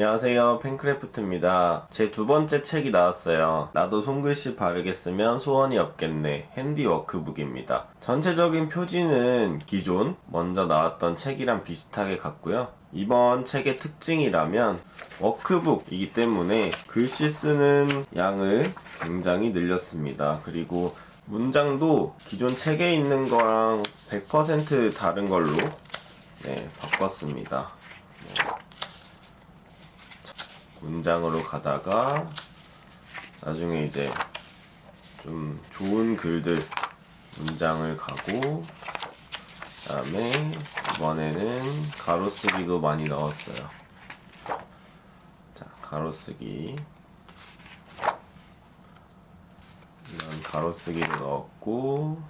안녕하세요. 팬크래프트입니다. 제 두 번째 책이 나왔어요. 나도 손글씨 바르게 쓰면 소원이 없겠네. 핸디 워크북입니다. 전체적인 표지는 기존 먼저 나왔던 책이랑 비슷하게 같고요. 이번 책의 특징이라면 워크북이기 때문에 글씨 쓰는 양을 굉장히 늘렸습니다. 그리고 문장도 기존 책에 있는 거랑 100% 다른 걸로 네, 바꿨습니다 문장으로 가다가 나중에 이제 좀 좋은 글들 문장을 가고 그 다음에 이번에는 가로쓰기도 많이 넣었어요. 자 가로쓰기. 이런 가로쓰기도 넣었고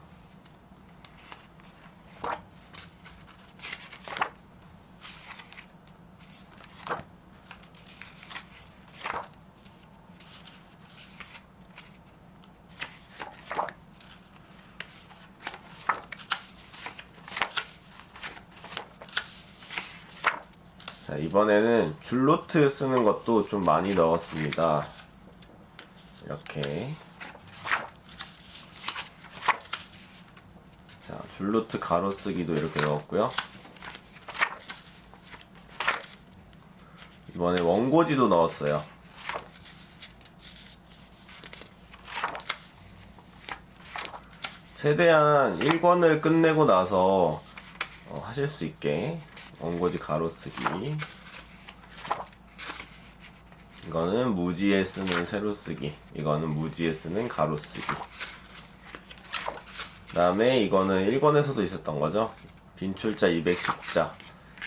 자 이번에는 줄노트 쓰는 것도 좀 많이 넣었습니다. 이렇게. 자 줄노트 가로쓰기도 이렇게 넣었고요. 이번에 원고지도 넣었어요. 최대한 1권을 끝내고 나서 어, 하실 수 있게 원고지 가로쓰기. 이거는 무지에 쓰는 세로쓰기. 이거는 무지에 쓰는 가로쓰기. 그 다음에 이거는 1권에서도 있었던 거죠. 빈출자 210자.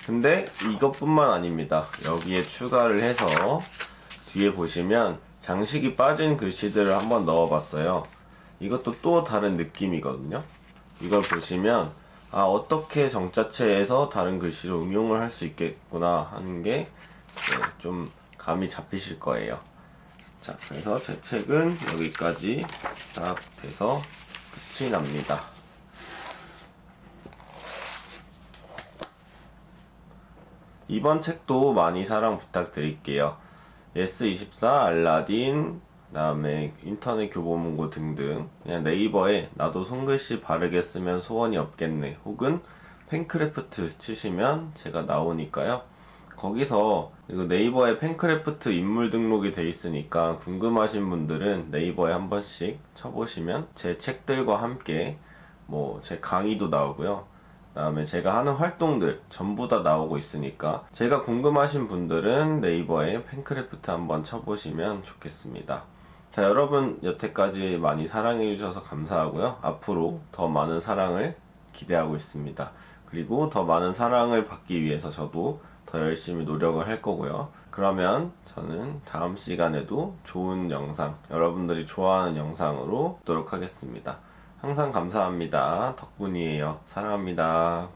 근데 이것뿐만 아닙니다. 여기에 추가를 해서 뒤에 보시면 장식이 빠진 글씨들을 한번 넣어봤어요. 이것도 또 다른 느낌이거든요. 이걸 보시면 아 어떻게 정자체에서 다른 글씨를 응용을 할 수 있겠구나 하는 게좀 감이 잡히실 거예요. 자 그래서 제 책은 여기까지 딱 돼서 끝이 납니다. 이번 책도 많이 사랑 부탁드릴게요. 예스24 알라딘 그 다음에 인터넷 교보문고 등등. 그냥 네이버에 나도 손글씨 바르게 쓰면 소원이 없겠네. 혹은 펜크래프트 치시면 제가 나오니까요. 거기서 네이버에 펜크래프트 인물 등록이 돼 있으니까 궁금하신 분들은 네이버에 한 번씩 쳐보시면 제 책들과 함께 뭐 제 강의도 나오고요. 그 다음에 제가 하는 활동들 전부 다 나오고 있으니까 제가 궁금하신 분들은 네이버에 펜크래프트 한번 쳐보시면 좋겠습니다 자 여러분 여태까지 많이 사랑해 주셔서 감사하고요. 앞으로 더 많은 사랑을 기대하고 있습니다. 그리고 더 많은 사랑을 받기 위해서 저도 더 열심히 노력을 할 거고요. 그러면 저는 다음 시간에도 좋은 영상 여러분들이 좋아하는 영상으로 보도록 하겠습니다. 항상 감사합니다. 덕분이에요. 사랑합니다